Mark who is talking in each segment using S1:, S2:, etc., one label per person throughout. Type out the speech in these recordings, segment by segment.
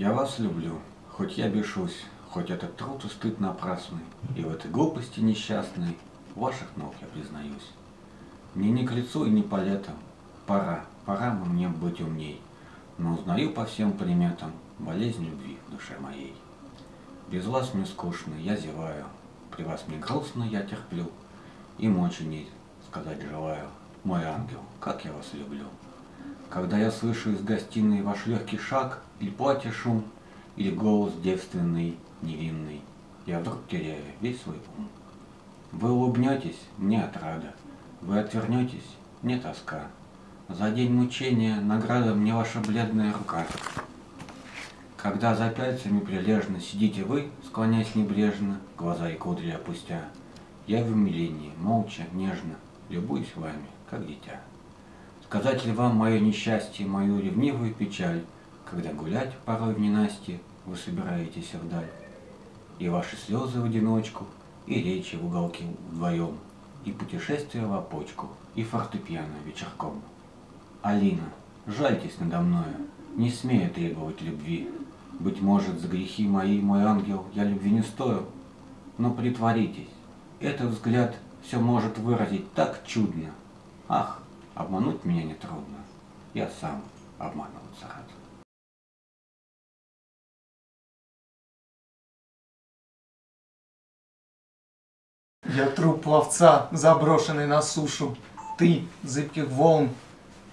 S1: Я вас люблю, хоть я бешусь, хоть этот труд и стыд напрасный, и в этой глупости несчастной ваших ног я признаюсь. Мне не к лицу и не по летам, пора, пора мне быть умней, но узнаю по всем приметам болезнь любви в душе моей. Без вас мне скучно, я зеваю, при вас мне грустно, я терплю, и мочи нет, сказать желаю, мой ангел, как я вас люблю. Когда я слышу из гостиной ваш легкий шаг, или платье шум, или голос девственный, невинный, я вдруг теряю весь свой ум. Вы улыбнетесь, мне отрада, вы отвернетесь, мне тоска. За день мучения награда мне ваша бледная рука. Когда за пяльцами прилежно сидите вы, склоняясь небрежно, глаза и кудри опустя, я в умилении, молча, нежно, любуюсь вами, как дитя. Сказать ли вам мое несчастье, мою ревнивую печаль, когда гулять порой в ненастье вы собираетесь вдаль? И ваши слезы в одиночку, и речи в уголке вдвоем, и путешествия в опочку, и фортепиано вечерком. Алина, жальтесь надо мною, не смею требовать любви. Быть может, за грехи мои, мой ангел, я любви не стою, но притворитесь, этот взгляд все может выразить так чудно. Ах, Обмануть меня нетрудно. Я сам обманываться рад.
S2: Я труп пловца, заброшенный на сушу. Ты, зыбких волн,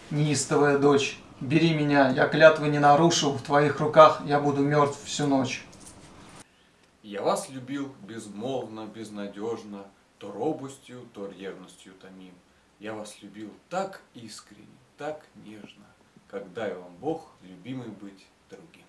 S2: неистовая дочь. Бери меня, я клятвы не нарушу, в твоих руках я буду мертв всю ночь.
S3: Я вас любил безмолвно, безнадежно, то робостью, то ревностью томим. Я вас любил так искренне, так нежно, как дай вам Бог, любимый быть другим.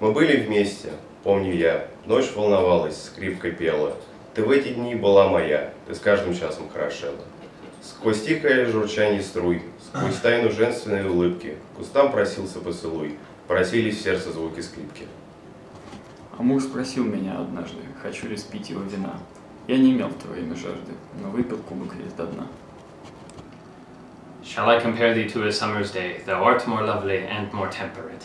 S4: Мы были вместе, помню я, ночь волновалась, скрипкой пела. Ты в эти дни была моя, ты с каждым часом хорошела. Сквозь тихое журчание струй, сквозь тайну женственной улыбки, кустам просился поцелуй, просились в сердце звуки скрипки.
S5: А муж спросил меня однажды, хочу ли спить его вина. Я не имел в твое имя жажды, но выпил кубок весь до дна.
S6: Shall I compare thee to a summer's day? Thou art more lovely and more temperate.